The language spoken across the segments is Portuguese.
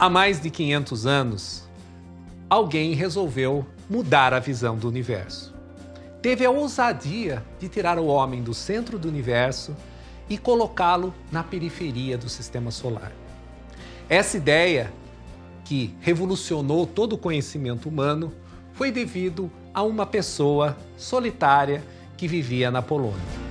Há mais de 500 anos, alguém resolveu mudar a visão do universo. Teve a ousadia de tirar o homem do centro do universo e colocá-lo na periferia do sistema solar. Essa ideia, que revolucionou todo o conhecimento humano, foi devido a uma pessoa solitária que vivia na Polônia.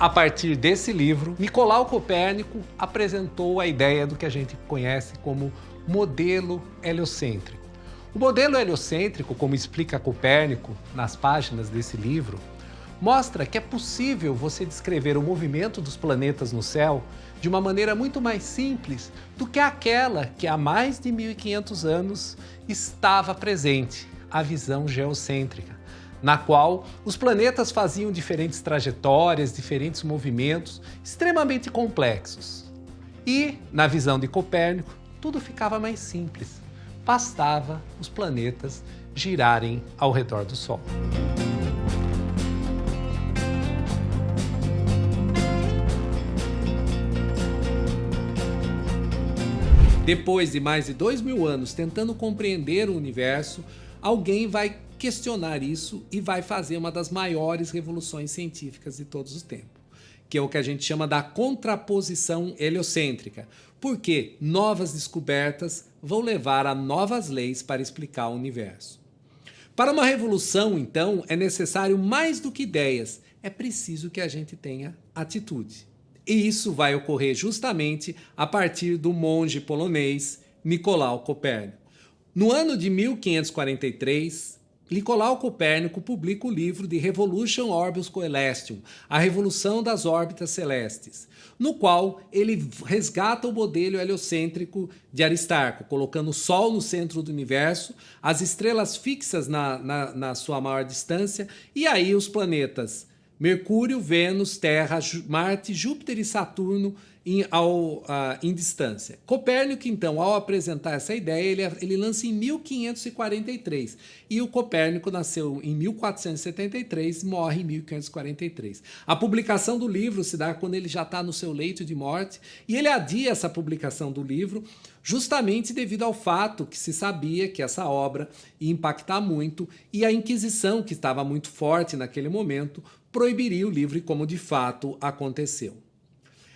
A partir desse livro, Nicolau Copérnico apresentou a ideia do que a gente conhece como modelo heliocêntrico. O modelo heliocêntrico, como explica Copérnico nas páginas desse livro, mostra que é possível você descrever o movimento dos planetas no céu de uma maneira muito mais simples do que aquela que há mais de 1500 anos estava presente, a visão geocêntrica na qual os planetas faziam diferentes trajetórias, diferentes movimentos extremamente complexos. E, na visão de Copérnico, tudo ficava mais simples. Bastava os planetas girarem ao redor do Sol. Depois de mais de dois mil anos tentando compreender o universo, alguém vai questionar isso e vai fazer uma das maiores revoluções científicas de todos os tempos, que é o que a gente chama da contraposição heliocêntrica, porque novas descobertas vão levar a novas leis para explicar o universo. Para uma revolução, então, é necessário mais do que ideias, é preciso que a gente tenha atitude. E isso vai ocorrer justamente a partir do monge polonês Nicolau Copérnico. No ano de 1543, Nicolau Copérnico publica o livro de Revolution Orbis Coelestium, a revolução das órbitas celestes, no qual ele resgata o modelo heliocêntrico de Aristarco, colocando o Sol no centro do universo, as estrelas fixas na, na, na sua maior distância e aí os planetas Mercúrio, Vênus, Terra, Marte, Júpiter e Saturno em, ao, uh, em distância. Copérnico, então, ao apresentar essa ideia, ele, ele lança em 1543. E o Copérnico nasceu em 1473 e morre em 1543. A publicação do livro se dá quando ele já está no seu leito de morte e ele adia essa publicação do livro justamente devido ao fato que se sabia que essa obra ia impactar muito e a Inquisição, que estava muito forte naquele momento, proibiria o livro, como de fato aconteceu.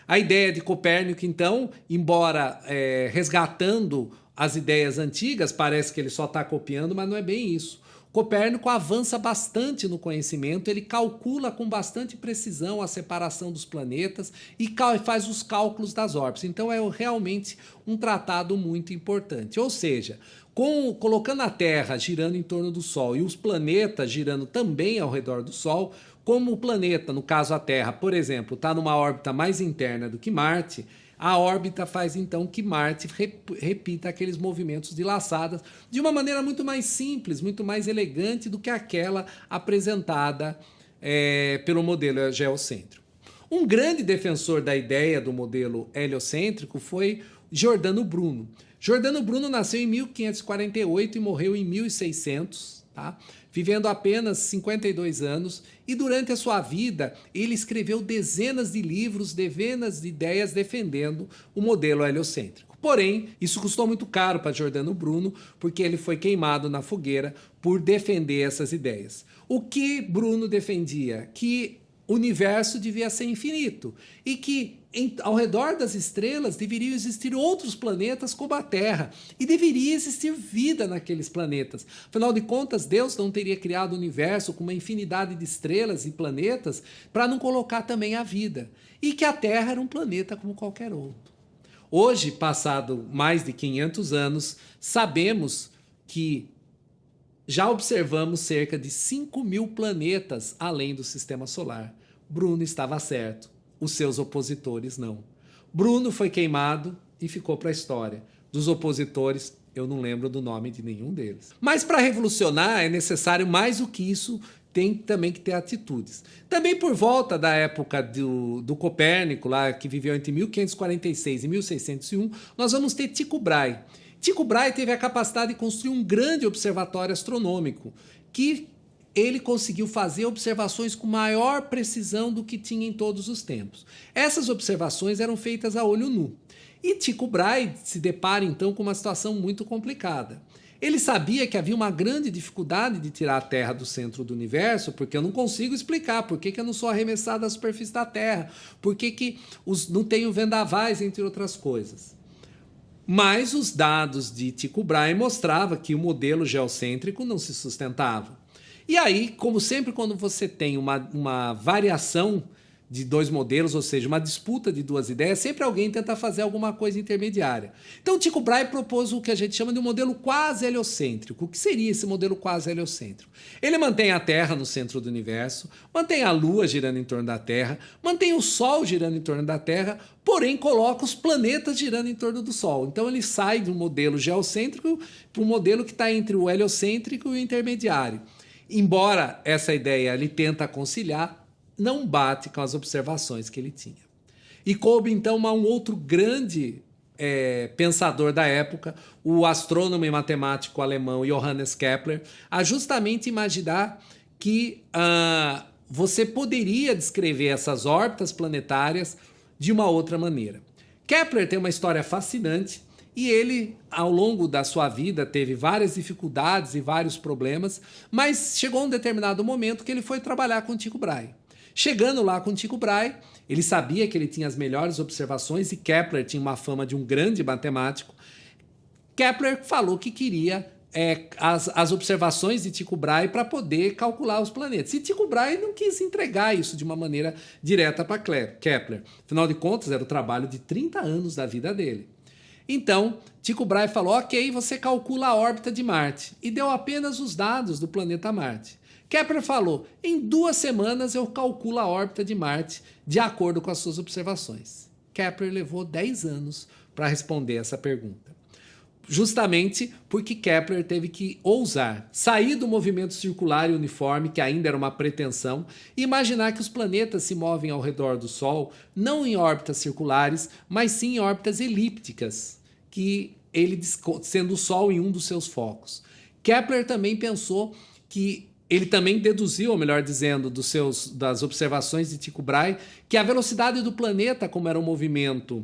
A ideia de Copérnico, então, embora é, resgatando as ideias antigas, parece que ele só está copiando, mas não é bem isso. Copérnico avança bastante no conhecimento, ele calcula com bastante precisão a separação dos planetas e faz os cálculos das órbitas. Então é realmente um tratado muito importante. Ou seja, com, colocando a Terra girando em torno do Sol e os planetas girando também ao redor do Sol, como o planeta, no caso a Terra, por exemplo, está numa órbita mais interna do que Marte, a órbita faz então que Marte repita aqueles movimentos de laçadas de uma maneira muito mais simples, muito mais elegante do que aquela apresentada é, pelo modelo geocêntrico. Um grande defensor da ideia do modelo heliocêntrico foi Giordano Bruno. Giordano Bruno nasceu em 1548 e morreu em 1600, tá? Vivendo apenas 52 anos, e durante a sua vida ele escreveu dezenas de livros, dezenas de ideias defendendo o modelo heliocêntrico. Porém, isso custou muito caro para Giordano Bruno, porque ele foi queimado na fogueira por defender essas ideias. O que Bruno defendia? Que o universo devia ser infinito e que em, ao redor das estrelas deveriam existir outros planetas como a Terra e deveria existir vida naqueles planetas. Afinal de contas, Deus não teria criado o universo com uma infinidade de estrelas e planetas para não colocar também a vida e que a Terra era um planeta como qualquer outro. Hoje, passado mais de 500 anos, sabemos que já observamos cerca de 5 mil planetas além do sistema solar. Bruno estava certo os seus opositores não. Bruno foi queimado e ficou para a história. Dos opositores, eu não lembro do nome de nenhum deles. Mas para revolucionar é necessário mais do que isso, tem também que ter atitudes. Também por volta da época do, do Copérnico, lá, que viveu entre 1546 e 1601, nós vamos ter Tycho Brahe. Tycho Brahe teve a capacidade de construir um grande observatório astronômico, que ele conseguiu fazer observações com maior precisão do que tinha em todos os tempos. Essas observações eram feitas a olho nu. E Tycho Brahe se depara então com uma situação muito complicada. Ele sabia que havia uma grande dificuldade de tirar a Terra do centro do universo, porque eu não consigo explicar por que, que eu não sou arremessado da superfície da Terra, por que, que os, não tenho vendavais, entre outras coisas. Mas os dados de Tycho Brahe mostravam que o modelo geocêntrico não se sustentava. E aí, como sempre, quando você tem uma, uma variação de dois modelos, ou seja, uma disputa de duas ideias, sempre alguém tenta fazer alguma coisa intermediária. Então, Tycho Brahe propôs o que a gente chama de um modelo quase heliocêntrico. O que seria esse modelo quase heliocêntrico? Ele mantém a Terra no centro do universo, mantém a Lua girando em torno da Terra, mantém o Sol girando em torno da Terra, porém coloca os planetas girando em torno do Sol. Então, ele sai de um modelo geocêntrico para um modelo que está entre o heliocêntrico e o intermediário. Embora essa ideia ele tenta conciliar, não bate com as observações que ele tinha. E coube então a um outro grande é, pensador da época, o astrônomo e matemático alemão Johannes Kepler, a justamente imaginar que uh, você poderia descrever essas órbitas planetárias de uma outra maneira. Kepler tem uma história fascinante e ele, ao longo da sua vida, teve várias dificuldades e vários problemas, mas chegou um determinado momento que ele foi trabalhar com Tycho Brahe. Chegando lá com Tycho Brahe, ele sabia que ele tinha as melhores observações e Kepler tinha uma fama de um grande matemático. Kepler falou que queria é, as, as observações de Tycho Brahe para poder calcular os planetas. E Tycho Brahe não quis entregar isso de uma maneira direta para Kepler. Afinal de contas, era o trabalho de 30 anos da vida dele. Então, Tycho Brahe falou, ok, você calcula a órbita de Marte. E deu apenas os dados do planeta Marte. Kepler falou: em duas semanas eu calculo a órbita de Marte de acordo com as suas observações. Kepler levou 10 anos para responder essa pergunta. Justamente porque Kepler teve que ousar sair do movimento circular e uniforme, que ainda era uma pretensão, e imaginar que os planetas se movem ao redor do Sol, não em órbitas circulares, mas sim em órbitas elípticas, que ele sendo o Sol em um dos seus focos. Kepler também pensou que ele também deduziu, ou melhor dizendo, dos seus, das observações de Tycho Brahe, que a velocidade do planeta, como era um movimento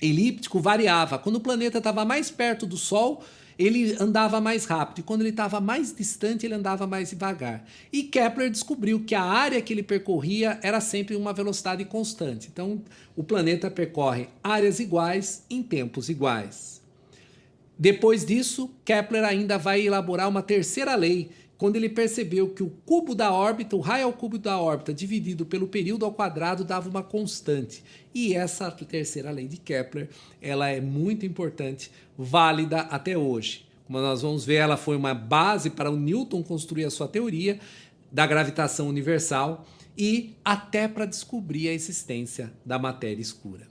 elíptico, variava. Quando o planeta estava mais perto do Sol, ele andava mais rápido, e quando ele estava mais distante, ele andava mais devagar. E Kepler descobriu que a área que ele percorria era sempre uma velocidade constante. Então, o planeta percorre áreas iguais em tempos iguais. Depois disso, Kepler ainda vai elaborar uma terceira lei, quando ele percebeu que o cubo da órbita, o raio ao cubo da órbita dividido pelo período ao quadrado dava uma constante. E essa terceira lei de Kepler, ela é muito importante, válida até hoje. Como nós vamos ver, ela foi uma base para o Newton construir a sua teoria da gravitação universal e até para descobrir a existência da matéria escura.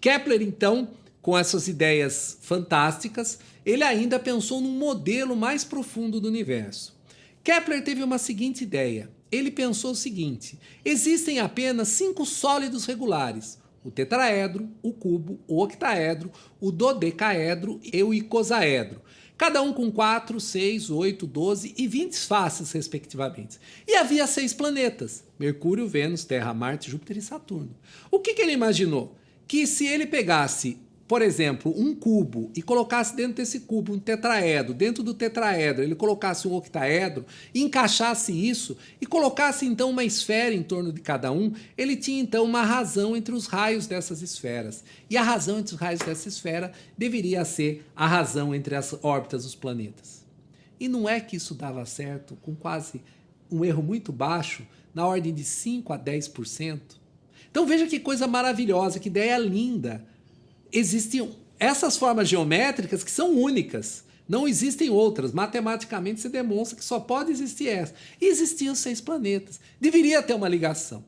Kepler, então, com essas ideias fantásticas, ele ainda pensou num modelo mais profundo do universo. Kepler teve uma seguinte ideia. Ele pensou o seguinte: existem apenas cinco sólidos regulares: o tetraedro, o cubo, o octaedro, o dodecaedro e o icosaedro. Cada um com 4, 6, 8, 12 e 20 faces, respectivamente. E havia seis planetas: Mercúrio, Vênus, Terra, Marte, Júpiter e Saturno. O que, que ele imaginou? Que se ele pegasse por exemplo, um cubo e colocasse dentro desse cubo um tetraedro, dentro do tetraedro ele colocasse um octaedro, encaixasse isso e colocasse então uma esfera em torno de cada um, ele tinha então uma razão entre os raios dessas esferas. E a razão entre os raios dessa esfera deveria ser a razão entre as órbitas dos planetas. E não é que isso dava certo com quase um erro muito baixo, na ordem de 5 a 10%. Então veja que coisa maravilhosa, que ideia linda existem essas formas geométricas que são únicas. Não existem outras. Matematicamente se demonstra que só pode existir essa. E existiam seis planetas. Deveria ter uma ligação.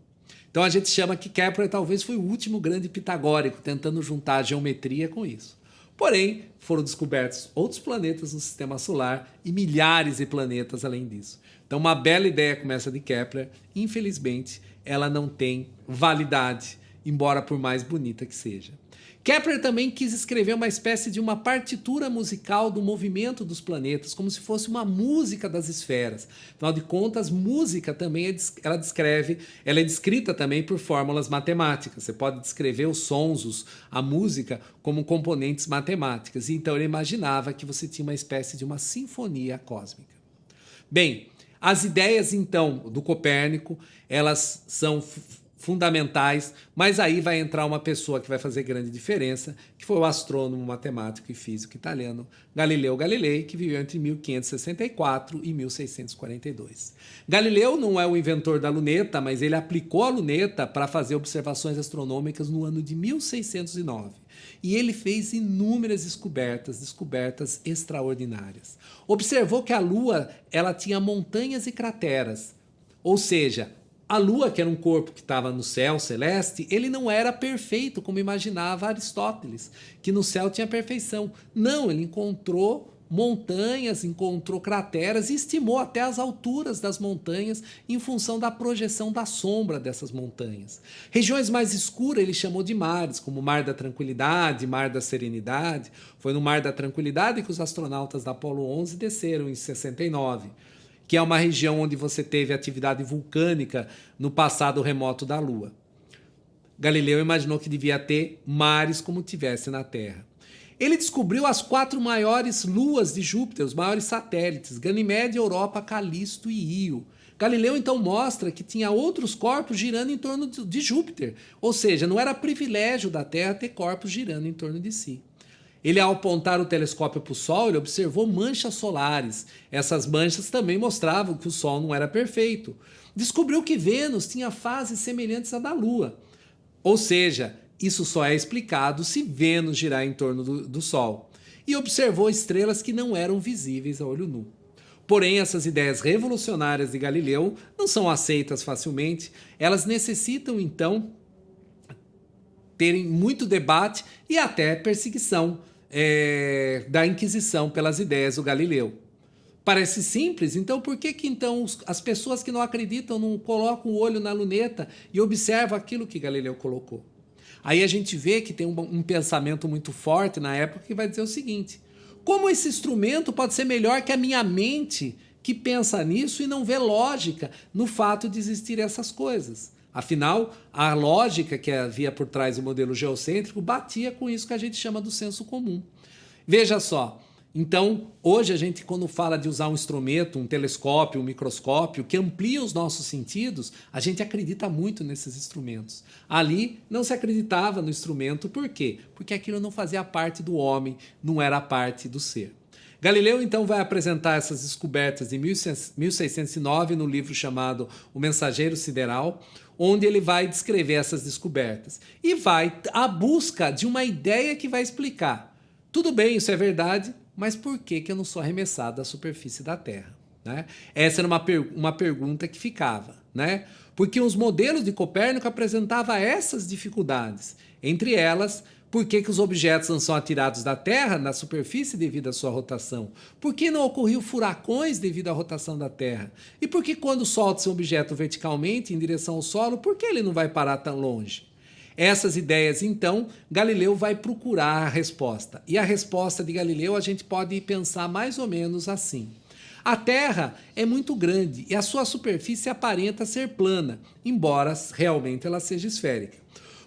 Então a gente chama que Kepler talvez foi o último grande pitagórico tentando juntar a geometria com isso. Porém, foram descobertos outros planetas no sistema solar e milhares de planetas além disso. Então, uma bela ideia como essa de Kepler, infelizmente, ela não tem validade, embora por mais bonita que seja. Kepler também quis escrever uma espécie de uma partitura musical do movimento dos planetas, como se fosse uma música das esferas. Afinal de contas, música também é, ela descreve, ela é descrita também por fórmulas matemáticas. Você pode descrever os sons, a música, como componentes matemáticas. Então ele imaginava que você tinha uma espécie de uma sinfonia cósmica. Bem, as ideias então do Copérnico, elas são fundamentais, mas aí vai entrar uma pessoa que vai fazer grande diferença, que foi o astrônomo, matemático e físico italiano Galileu Galilei, que viveu entre 1564 e 1642. Galileu não é o inventor da luneta, mas ele aplicou a luneta para fazer observações astronômicas no ano de 1609. E ele fez inúmeras descobertas, descobertas extraordinárias. Observou que a Lua ela tinha montanhas e crateras, ou seja, a Lua, que era um corpo que estava no céu celeste, ele não era perfeito como imaginava Aristóteles, que no céu tinha perfeição. Não, ele encontrou montanhas, encontrou crateras e estimou até as alturas das montanhas em função da projeção da sombra dessas montanhas. Regiões mais escuras ele chamou de mares, como Mar da Tranquilidade, Mar da Serenidade. Foi no Mar da Tranquilidade que os astronautas da Apollo 11 desceram em 69 que é uma região onde você teve atividade vulcânica no passado remoto da Lua. Galileu imaginou que devia ter mares como tivesse na Terra. Ele descobriu as quatro maiores luas de Júpiter, os maiores satélites, Ganymede, Europa, Calisto e Io. Galileu então mostra que tinha outros corpos girando em torno de Júpiter, ou seja, não era privilégio da Terra ter corpos girando em torno de si. Ele, ao apontar o telescópio para o Sol, ele observou manchas solares. Essas manchas também mostravam que o Sol não era perfeito. Descobriu que Vênus tinha fases semelhantes à da Lua. Ou seja, isso só é explicado se Vênus girar em torno do, do Sol. E observou estrelas que não eram visíveis a olho nu. Porém, essas ideias revolucionárias de Galileu não são aceitas facilmente. Elas necessitam, então, terem muito debate e até perseguição é, da Inquisição pelas ideias do Galileu. Parece simples, então por que, que então as pessoas que não acreditam não colocam o olho na luneta e observam aquilo que Galileu colocou? Aí a gente vê que tem um, um pensamento muito forte na época que vai dizer o seguinte: como esse instrumento pode ser melhor que a minha mente que pensa nisso e não vê lógica no fato de existir essas coisas? Afinal, a lógica que havia por trás do modelo geocêntrico batia com isso que a gente chama do senso comum. Veja só, então, hoje a gente, quando fala de usar um instrumento, um telescópio, um microscópio, que amplia os nossos sentidos, a gente acredita muito nesses instrumentos. Ali não se acreditava no instrumento, por quê? Porque aquilo não fazia parte do homem, não era parte do ser. Galileu então vai apresentar essas descobertas em 1609 no livro chamado O Mensageiro Sideral, onde ele vai descrever essas descobertas e vai à busca de uma ideia que vai explicar. Tudo bem, isso é verdade, mas por que, que eu não sou arremessado da superfície da Terra? Né? Essa era uma, per uma pergunta que ficava. Né? Porque os modelos de Copérnico apresentavam essas dificuldades. Entre elas, por que, que os objetos não são atirados da Terra na superfície devido à sua rotação? Por que não ocorriam furacões devido à rotação da Terra? E por que quando solta-se um objeto verticalmente em direção ao solo, por que ele não vai parar tão longe? Essas ideias, então, Galileu vai procurar a resposta. E a resposta de Galileu a gente pode pensar mais ou menos assim. A Terra é muito grande e a sua superfície aparenta ser plana, embora realmente ela seja esférica.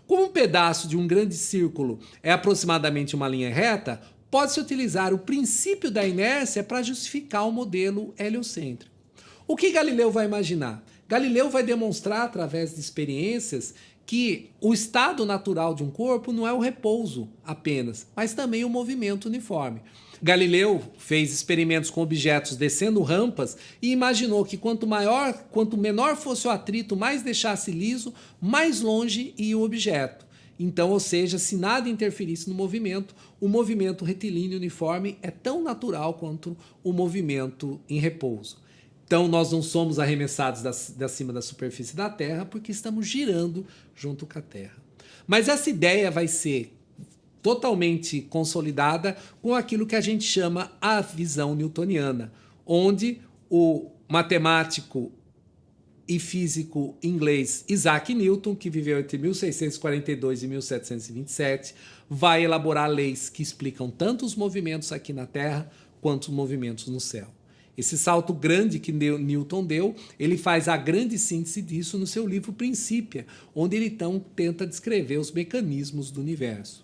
Como um pedaço de um grande círculo é aproximadamente uma linha reta, pode-se utilizar o princípio da inércia para justificar o modelo heliocêntrico. O que Galileu vai imaginar? Galileu vai demonstrar, através de experiências, que o estado natural de um corpo não é o repouso apenas, mas também o movimento uniforme. Galileu fez experimentos com objetos descendo rampas e imaginou que quanto maior, quanto menor fosse o atrito, mais deixasse liso, mais longe ia o objeto. Então, ou seja, se nada interferisse no movimento, o movimento retilíneo uniforme é tão natural quanto o movimento em repouso. Então, nós não somos arremessados da, cima da superfície da Terra porque estamos girando junto com a Terra. Mas essa ideia vai ser totalmente consolidada com aquilo que a gente chama a visão newtoniana, onde o matemático e físico inglês Isaac Newton, que viveu entre 1642 e 1727, vai elaborar leis que explicam tanto os movimentos aqui na Terra quanto os movimentos no céu. Esse salto grande que Newton deu, ele faz a grande síntese disso no seu livro Princípia, onde ele então tenta descrever os mecanismos do universo.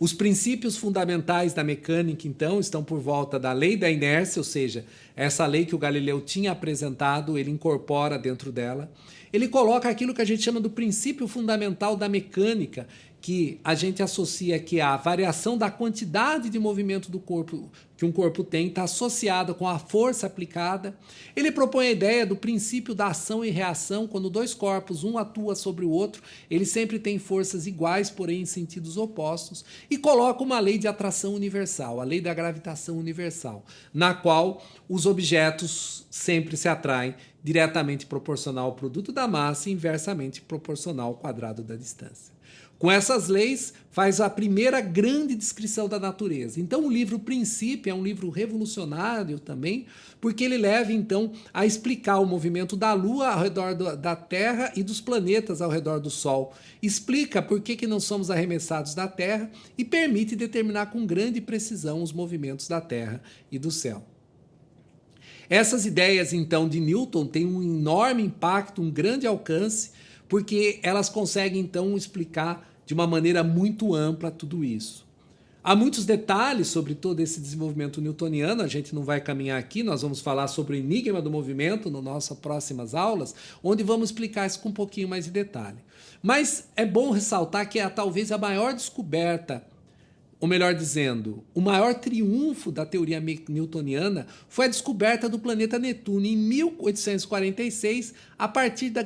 Os princípios fundamentais da mecânica, então, estão por volta da lei da inércia, ou seja, essa lei que o Galileu tinha apresentado, ele incorpora dentro dela. Ele coloca aquilo que a gente chama do princípio fundamental da mecânica, que a gente associa que a variação da quantidade de movimento do corpo que um corpo tem está associada com a força aplicada. Ele propõe a ideia do princípio da ação e reação, quando dois corpos, um atua sobre o outro, eles sempre têm forças iguais, porém em sentidos opostos, e coloca uma lei de atração universal, a lei da gravitação universal, na qual os objetos sempre se atraem diretamente proporcional ao produto da massa e inversamente proporcional ao quadrado da distância. Com essas leis, faz a primeira grande descrição da natureza. Então, o livro Princípio é um livro revolucionário também, porque ele leva, então, a explicar o movimento da Lua ao redor do, da Terra e dos planetas ao redor do Sol. Explica por que, que não somos arremessados da Terra e permite determinar com grande precisão os movimentos da Terra e do céu. Essas ideias, então, de Newton têm um enorme impacto, um grande alcance, porque elas conseguem, então, explicar de uma maneira muito ampla tudo isso. Há muitos detalhes sobre todo esse desenvolvimento newtoniano, a gente não vai caminhar aqui, nós vamos falar sobre o enigma do movimento nas nossas próximas aulas, onde vamos explicar isso com um pouquinho mais de detalhe. Mas é bom ressaltar que é talvez a maior descoberta ou melhor dizendo, o maior triunfo da teoria newtoniana foi a descoberta do planeta Netuno em 1846, a partir de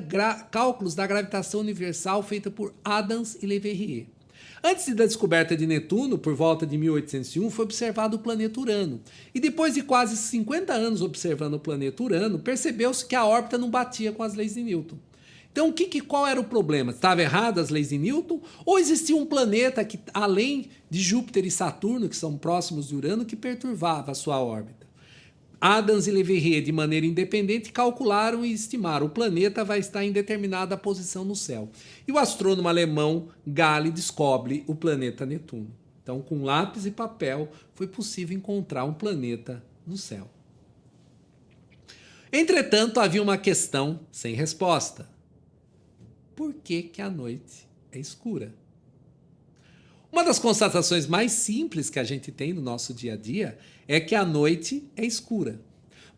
cálculos da gravitação universal feita por Adams e Leverrier. Antes da descoberta de Netuno, por volta de 1801, foi observado o planeta Urano. E depois de quase 50 anos observando o planeta Urano, percebeu-se que a órbita não batia com as leis de Newton. Então, o que, que, qual era o problema? Estava errado as leis de Newton? Ou existia um planeta que, além de Júpiter e Saturno, que são próximos de Urano, que perturbava a sua órbita? Adams e Leverrier, de maneira independente, calcularam e estimaram o planeta vai estar em determinada posição no céu. E o astrônomo alemão Gale descobre o planeta Netuno. Então, com lápis e papel, foi possível encontrar um planeta no céu. Entretanto, havia uma questão sem resposta por que, que a noite é escura. Uma das constatações mais simples que a gente tem no nosso dia a dia é que a noite é escura.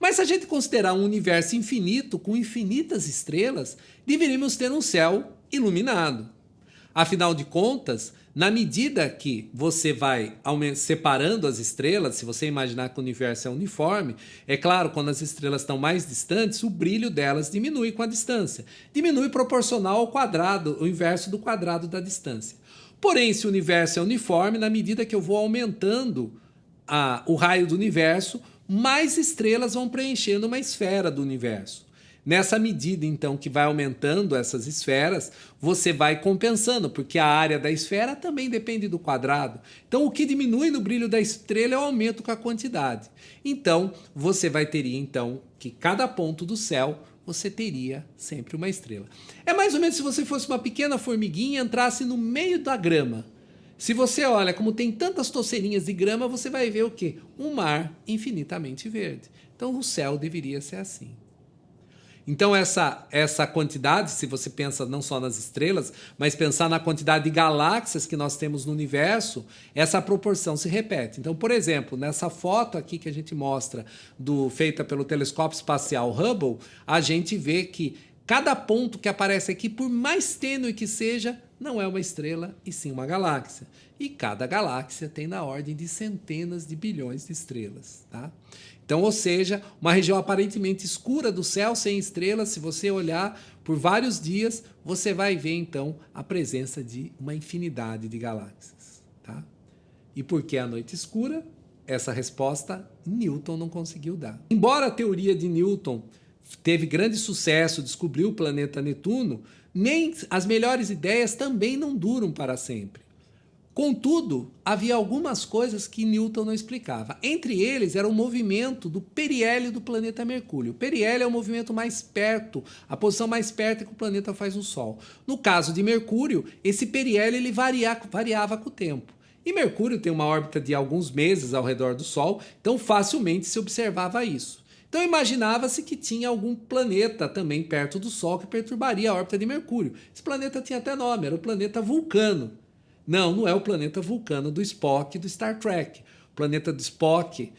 Mas se a gente considerar um universo infinito com infinitas estrelas, deveríamos ter um céu iluminado. Afinal de contas, na medida que você vai separando as estrelas, se você imaginar que o universo é uniforme, é claro, quando as estrelas estão mais distantes, o brilho delas diminui com a distância. Diminui proporcional ao quadrado, o inverso do quadrado da distância. Porém, se o universo é uniforme, na medida que eu vou aumentando a, o raio do universo, mais estrelas vão preenchendo uma esfera do universo. Nessa medida, então, que vai aumentando essas esferas, você vai compensando, porque a área da esfera também depende do quadrado. Então, o que diminui no brilho da estrela é o aumento com a quantidade. Então, você vai ter, então, que cada ponto do céu você teria sempre uma estrela. É mais ou menos se você fosse uma pequena formiguinha e entrasse no meio da grama. Se você olha como tem tantas toceirinhas de grama, você vai ver o quê? Um mar infinitamente verde. Então o céu deveria ser assim. Então, essa, essa quantidade, se você pensa não só nas estrelas, mas pensar na quantidade de galáxias que nós temos no universo, essa proporção se repete. Então, por exemplo, nessa foto aqui que a gente mostra, do feita pelo telescópio espacial Hubble, a gente vê que cada ponto que aparece aqui, por mais tênue que seja, não é uma estrela e sim uma galáxia. E cada galáxia tem na ordem de centenas de bilhões de estrelas. Tá? Então, ou seja, uma região aparentemente escura do céu sem estrelas, se você olhar por vários dias, você vai ver então a presença de uma infinidade de galáxias. Tá? E por que a noite escura? Essa resposta Newton não conseguiu dar. Embora a teoria de Newton teve grande sucesso, descobriu o planeta Netuno, nem as melhores ideias também não duram para sempre. Contudo, havia algumas coisas que Newton não explicava. Entre eles era o movimento do periélio do planeta Mercúrio. O periélio é o movimento mais perto, a posição mais perto que o planeta faz no Sol. No caso de Mercúrio, esse periélio ele varia, variava com o tempo. E Mercúrio tem uma órbita de alguns meses ao redor do Sol, então facilmente se observava isso. Então imaginava-se que tinha algum planeta também perto do Sol que perturbaria a órbita de Mercúrio. Esse planeta tinha até nome, era o planeta Vulcano. Não, não é o planeta Vulcano do Spock do Star Trek. O planeta do Spock,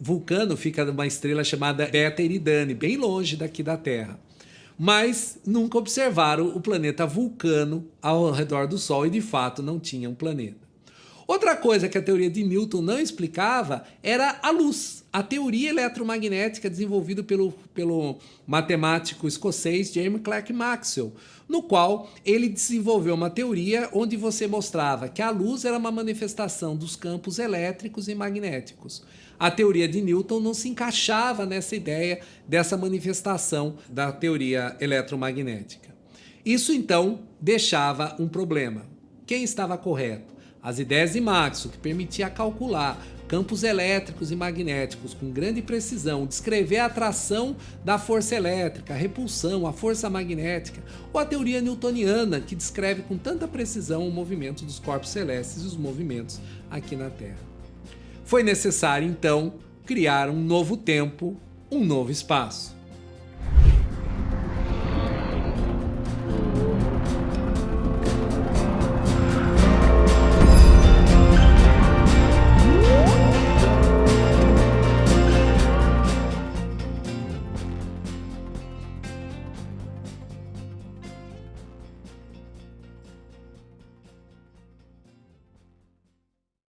Vulcano, fica numa estrela chamada Beta Eridani, bem longe daqui da Terra. Mas nunca observaram o planeta Vulcano ao redor do Sol e de fato não tinha um planeta. Outra coisa que a teoria de Newton não explicava era a luz. A teoria eletromagnética desenvolvida pelo, pelo matemático escocês James Clerk Maxwell, no qual ele desenvolveu uma teoria onde você mostrava que a luz era uma manifestação dos campos elétricos e magnéticos. A teoria de Newton não se encaixava nessa ideia dessa manifestação da teoria eletromagnética. Isso então deixava um problema. Quem estava correto? As ideias de Maxwell, que permitia calcular campos elétricos e magnéticos com grande precisão, descrever a atração da força elétrica, a repulsão, a força magnética, ou a teoria newtoniana, que descreve com tanta precisão o movimento dos corpos celestes e os movimentos aqui na Terra. Foi necessário, então, criar um novo tempo, um novo espaço.